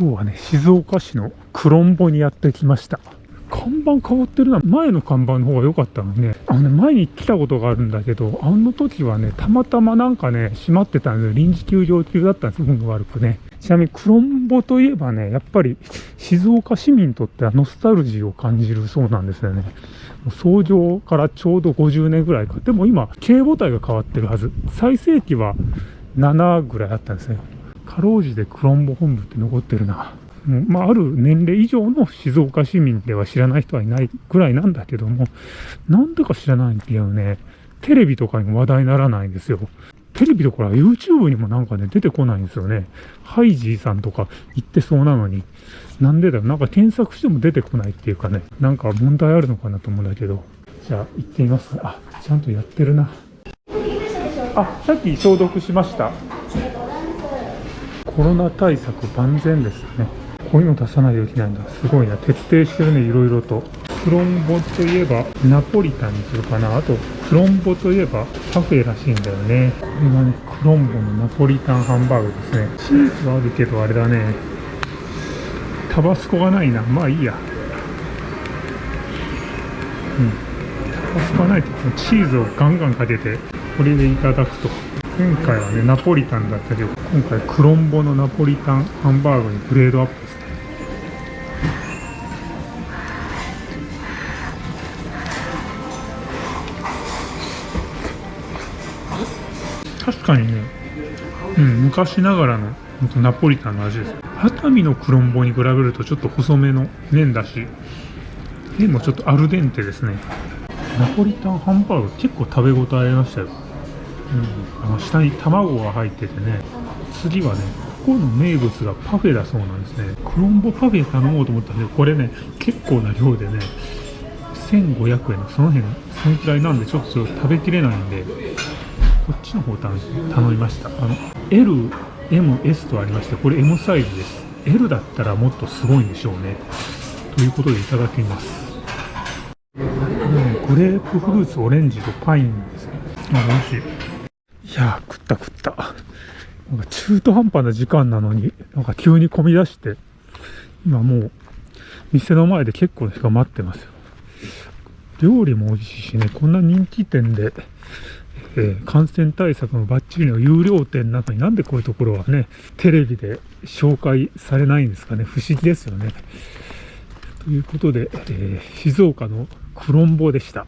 今日はね、静岡市のクロンボにやってきました。看板変わってるな。前の看板の方が良かったのね。あのね、前に来たことがあるんだけど、あの時はね、たまたまなんかね、閉まってたんですよ。臨時休業中だったんですよ、運が悪くね。ちなみに、クロンボといえばね、やっぱり静岡市民にとってはノスタルジーを感じるそうなんですよね。創業からちょうど50年ぐらいか。でも今、警母体が変わってるはず。最盛期は7ぐらいあったんですね。かろうじてクロンボ本部って残ってるな。うんまあ、ある年齢以上の静岡市民では知らない人はいないぐらいなんだけども、なんでか知らないっていうね、テレビとかにも話題にならないんですよ。テレビとか YouTube にもなんかね、出てこないんですよね。ハイジーさんとか言ってそうなのに。なんでだろうなんか検索しても出てこないっていうかね、なんか問題あるのかなと思うんだけど。じゃあ行ってみますか。あ、ちゃんとやってるな。あ、さっき消毒しました。コロナ対策万全ですね。こういうの出さないといけないんだ。すごいな。徹底してるね、いろいろと。クロンボといえばナポリタンにするかな。あと、クロンボといえばパフェらしいんだよね。これがね、クロンボのナポリタンハンバーグですね。チーズはあるけど、あれだね。タバスコがないな。まあいいや。うん。タバスコがないと、チーズをガンガンかけて、これでいただくと。前回はね、ナポリタンだったけど、今回クロンボのナポリタンハンバーグにグレードアップ確かにね、うん、昔ながらのナポリタンの味です。熱海のクロンボに比べるとちょっと細めの麺だし、麺もちょっとアルデンテですね。ナポリタンハンバーグ結構食べ応えありましたよ。うん、あの下に卵が入っててね。次はね、ここの名物がパフェだそうなんですね。クロンボパフェ頼もうと思ったんで、これね、結構な量でね、1500円のその辺、そのくらいなんでちょっとそれ食べきれないんで、こっちの方頼みました。あの LMS とありましてこれ M サイズです。L だったらもっとすごいんでしょうね。ということでいただきます、グレープフルーツオレンジとパインです。ねあ美味しい。いや食った食ったなんか中途半端な時間なのになんか急に混み出して今もう店の前で結構人が待ってますよ料理も美味しいしねこんな人気店でえー、感染対策のバッチリの有料店なのになんでこういうところはね、テレビで紹介されないんですかね。不思議ですよね。ということで、えー、静岡のクロンボでした。